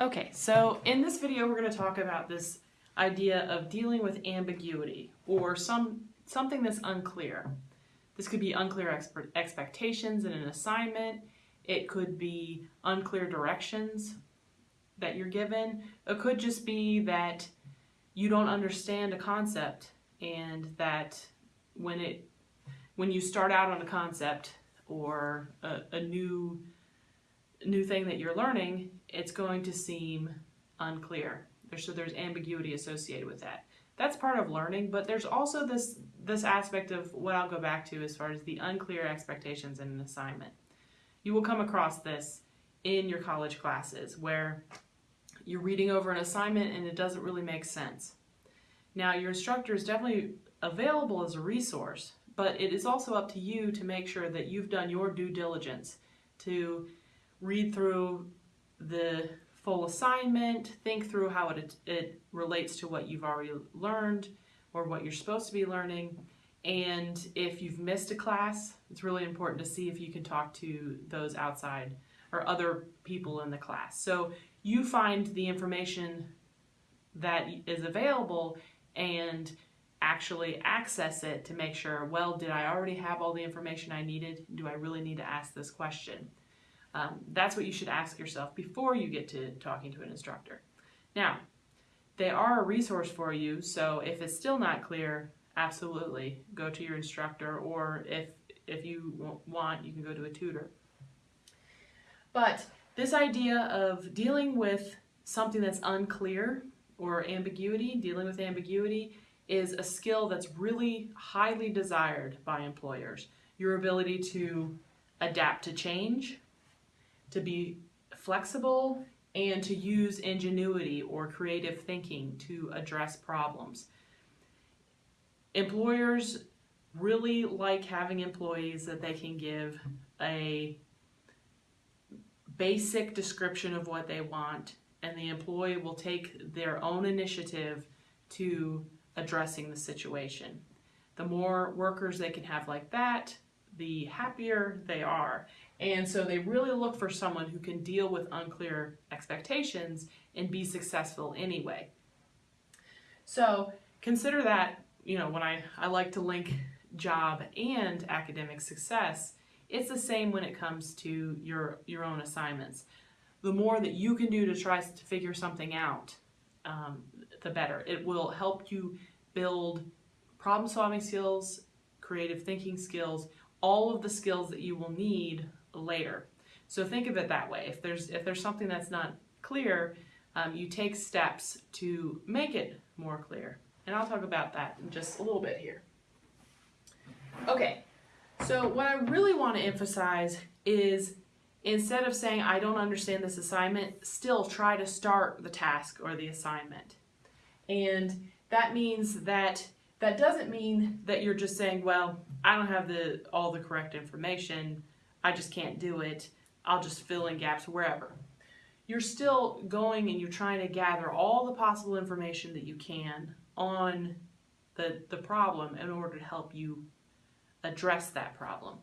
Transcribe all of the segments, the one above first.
Okay, so in this video we're going to talk about this idea of dealing with ambiguity or some something that's unclear. This could be unclear expe expectations in an assignment. It could be unclear directions that you're given. It could just be that you don't understand a concept and that when it when you start out on a concept or a, a new new thing that you're learning, it's going to seem unclear. So there's ambiguity associated with that. That's part of learning, but there's also this this aspect of what I'll go back to as far as the unclear expectations in an assignment. You will come across this in your college classes where you're reading over an assignment and it doesn't really make sense. Now your instructor is definitely available as a resource, but it is also up to you to make sure that you've done your due diligence to read through the full assignment, think through how it, it relates to what you've already learned or what you're supposed to be learning. And if you've missed a class, it's really important to see if you can talk to those outside or other people in the class. So you find the information that is available and actually access it to make sure, well, did I already have all the information I needed? Do I really need to ask this question? Um, that's what you should ask yourself before you get to talking to an instructor. Now, they are a resource for you, so if it's still not clear, absolutely go to your instructor, or if, if you want, you can go to a tutor. But this idea of dealing with something that's unclear or ambiguity, dealing with ambiguity, is a skill that's really highly desired by employers. Your ability to adapt to change, to be flexible and to use ingenuity or creative thinking to address problems. Employers really like having employees that they can give a basic description of what they want and the employee will take their own initiative to addressing the situation. The more workers they can have like that, the happier they are. And so they really look for someone who can deal with unclear expectations and be successful anyway. So consider that, you know, when I, I like to link job and academic success, it's the same when it comes to your, your own assignments. The more that you can do to try to figure something out, um, the better. It will help you build problem solving skills, creative thinking skills, all of the skills that you will need later. So think of it that way. If there's, if there's something that's not clear, um, you take steps to make it more clear. And I'll talk about that in just a little bit here. Okay, so what I really want to emphasize is instead of saying I don't understand this assignment, still try to start the task or the assignment. And that means that that doesn't mean that you're just saying, well, I don't have the all the correct information. I just can't do it. I'll just fill in gaps wherever. You're still going and you're trying to gather all the possible information that you can on the, the problem in order to help you address that problem.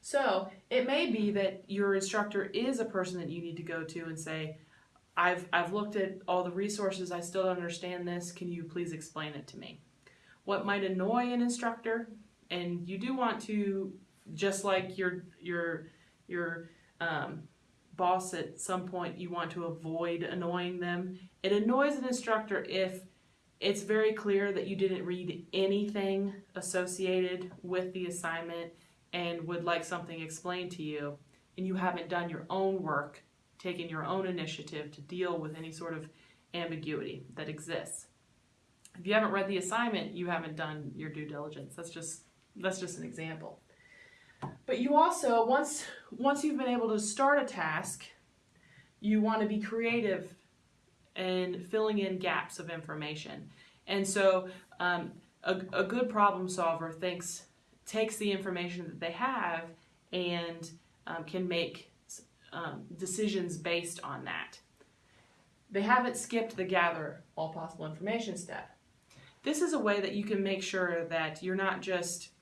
So it may be that your instructor is a person that you need to go to and say, I've, I've looked at all the resources, I still don't understand this, can you please explain it to me? What might annoy an instructor and you do want to, just like your your your um, boss at some point, you want to avoid annoying them. It annoys an instructor if it's very clear that you didn't read anything associated with the assignment and would like something explained to you, and you haven't done your own work, taken your own initiative to deal with any sort of ambiguity that exists. If you haven't read the assignment, you haven't done your due diligence. That's just that's just an example. But you also, once, once you've been able to start a task, you want to be creative and filling in gaps of information. And so um, a, a good problem solver thinks, takes the information that they have and um, can make um, decisions based on that. They haven't skipped the gather all possible information step. This is a way that you can make sure that you're not just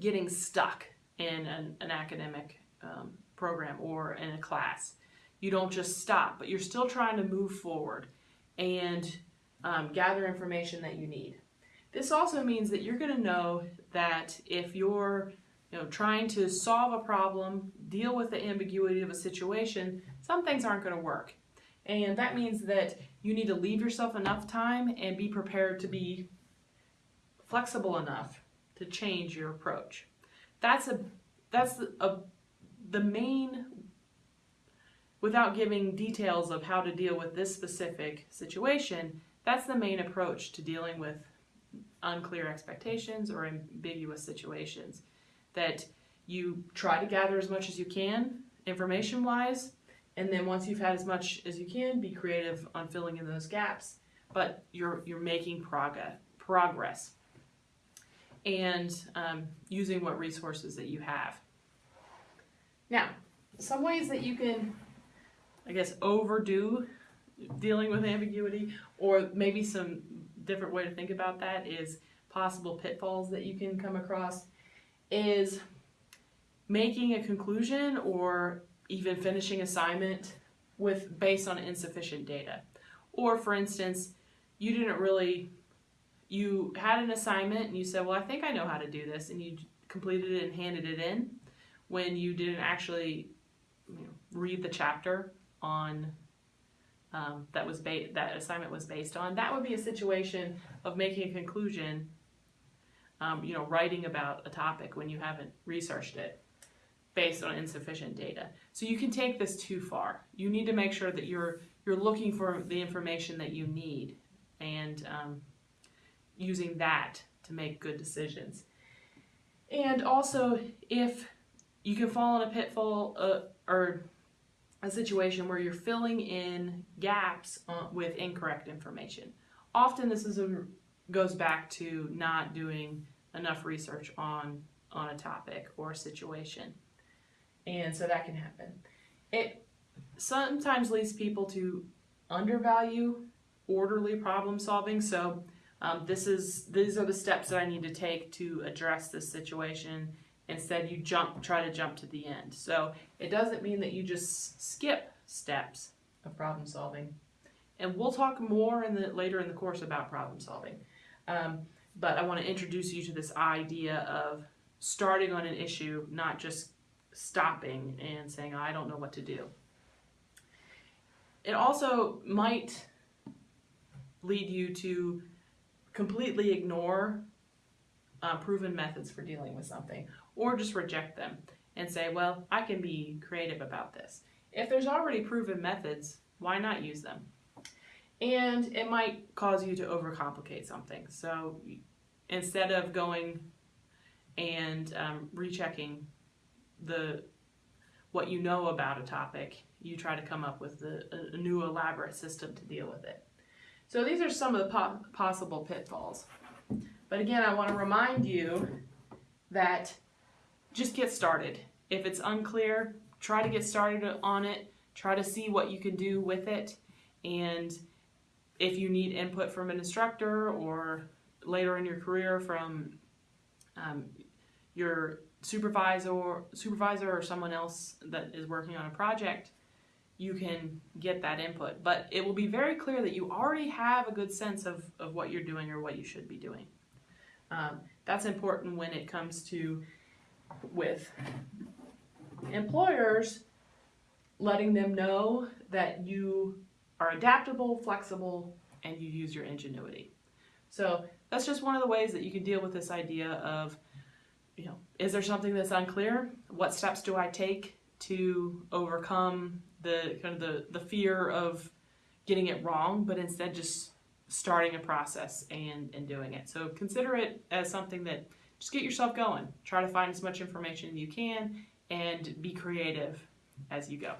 getting stuck in an, an academic um, program or in a class. you don't just stop, but you're still trying to move forward and um, gather information that you need. This also means that you're going to know that if you're you know, trying to solve a problem, deal with the ambiguity of a situation, some things aren't going to work. And that means that you need to leave yourself enough time and be prepared to be flexible enough to change your approach. That's a that's a, the main without giving details of how to deal with this specific situation, that's the main approach to dealing with unclear expectations or ambiguous situations. That you try to gather as much as you can information wise, and then once you've had as much as you can, be creative on filling in those gaps. But you're you're making progress progress and um, using what resources that you have. Now, some ways that you can, I guess, overdo dealing with ambiguity, or maybe some different way to think about that is possible pitfalls that you can come across, is making a conclusion or even finishing assignment with based on insufficient data. Or for instance, you didn't really you had an assignment and you said, "Well, I think I know how to do this," and you completed it and handed it in when you didn't actually you know, read the chapter on um, that was that assignment was based on. That would be a situation of making a conclusion. Um, you know, writing about a topic when you haven't researched it based on insufficient data. So you can take this too far. You need to make sure that you're you're looking for the information that you need and um, using that to make good decisions. And also, if you can fall in a pitfall uh, or a situation where you're filling in gaps uh, with incorrect information. Often, this is a, goes back to not doing enough research on on a topic or situation, and so that can happen. It sometimes leads people to undervalue orderly problem solving. So um, this is these are the steps that I need to take to address this situation. Instead, you jump, try to jump to the end. So it doesn't mean that you just skip steps of problem solving. And we'll talk more in the later in the course about problem solving. Um, but I want to introduce you to this idea of starting on an issue, not just stopping and saying, I don't know what to do. It also might lead you to completely ignore uh, proven methods for dealing with something or just reject them and say, well, I can be creative about this. If there's already proven methods, why not use them? And it might cause you to overcomplicate something. So instead of going and um, rechecking the what you know about a topic, you try to come up with a, a new elaborate system to deal with it. So these are some of the po possible pitfalls. But again, I want to remind you that just get started. If it's unclear, try to get started on it. Try to see what you can do with it. And if you need input from an instructor or later in your career from um, your supervisor, supervisor or someone else that is working on a project, you can get that input. But it will be very clear that you already have a good sense of, of what you're doing or what you should be doing. Um, that's important when it comes to with employers letting them know that you are adaptable, flexible, and you use your ingenuity. So that's just one of the ways that you can deal with this idea of, you know, is there something that's unclear? What steps do I take to overcome the kind of the, the fear of getting it wrong, but instead just starting a process and, and doing it. So consider it as something that just get yourself going. Try to find as much information you can and be creative as you go.